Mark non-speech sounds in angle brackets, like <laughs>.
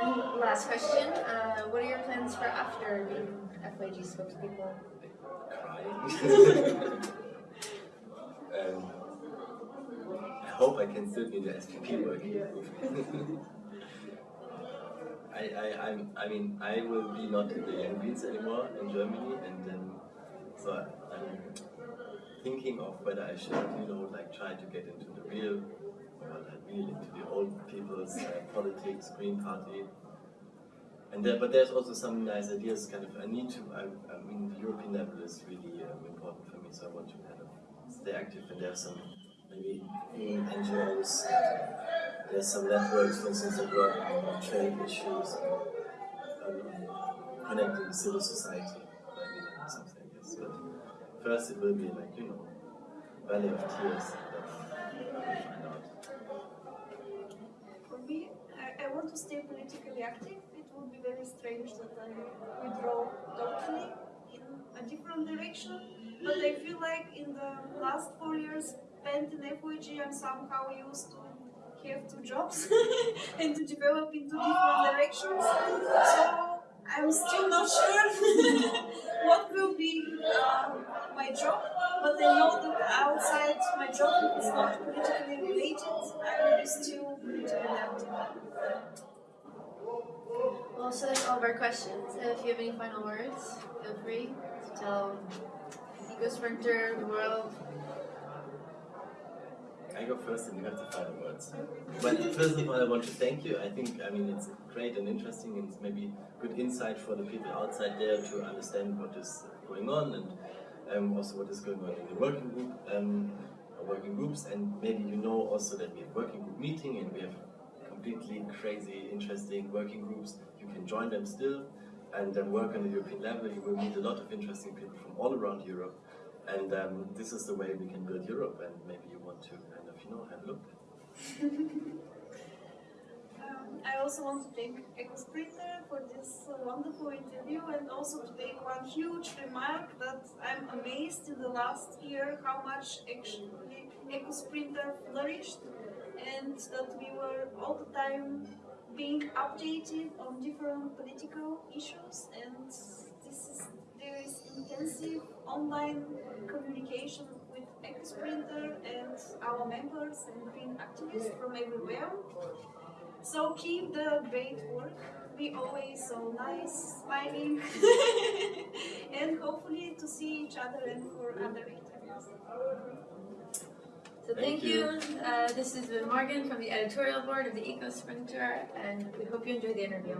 Last question. Uh, what are your plans for after being FYEG spokespeople? Um, I hope I can still be the SPP working. <laughs> I, I, I'm, I mean, I will be not in the Young Greens anymore in Germany, and then so I'm thinking of whether I should, you know, like try to get into the real, well, not real, into the old people's uh, politics, Green Party. And there, but there's also some nice ideas. Kind of, I need to. I, I mean, the European level is really um, important for me, so I want to kind of stay active. And there's some maybe in NGOs. There's some networks, for instance, that work on trade issues, um, connecting civil society, maybe something like this. But first, it will be like you know, Valley of Tears. That I will find out. For me, I, I want to stay politically active. It would be very strange that I withdraw totally in a different direction. But I feel like in the last four years spent in FYEG, I'm somehow used to have two jobs <laughs> and to develop into different directions. So I'm still not sure <laughs> what will be uh, my job, but I know that outside my job, it's not politically related, I will be still politically active. Well, so that's all of our questions. If you have any final words, feel free to tell Eco Sprinter, the world. I go first and you have the final words. But first of all, I want to thank you. I think, I mean, it's great and interesting and maybe good insight for the people outside there to understand what is going on and um, also what is going on in the working group, um, working groups. And maybe you know also that we have working group meeting and we have completely crazy, interesting working groups. You can join them still and then work on the European level. You will meet a lot of interesting people from all around Europe. And um, this is the way we can build Europe and maybe you want to kind of, you know, have a look. <laughs> Um, I also want to thank EcoSprinter for this wonderful interview and also to make one huge remark that I'm amazed in the last year how much actually EcoSprinter flourished that we were all the time being updated on different political issues and this is there is intensive online communication with EcoSprinter and our members and green activists from everywhere. So keep the great work. Be always so nice, smiling, <laughs> and hopefully to see each other and for other interviews. So thank, thank you. you. Uh, this is Lynn Morgan from the editorial board of the Eco Sprinter, and we hope you enjoy the interview.